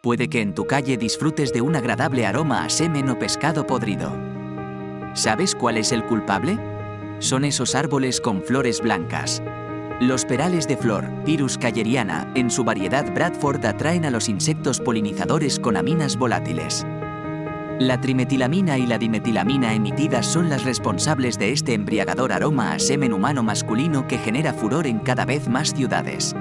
Puede que en tu calle disfrutes de un agradable aroma a semen o pescado podrido. ¿Sabes cuál es el culpable? Son esos árboles con flores blancas. Los perales de flor, Pyrus cayeriana, en su variedad Bradford atraen a los insectos polinizadores con aminas volátiles. La trimetilamina y la dimetilamina emitidas son las responsables de este embriagador aroma a semen humano masculino que genera furor en cada vez más ciudades.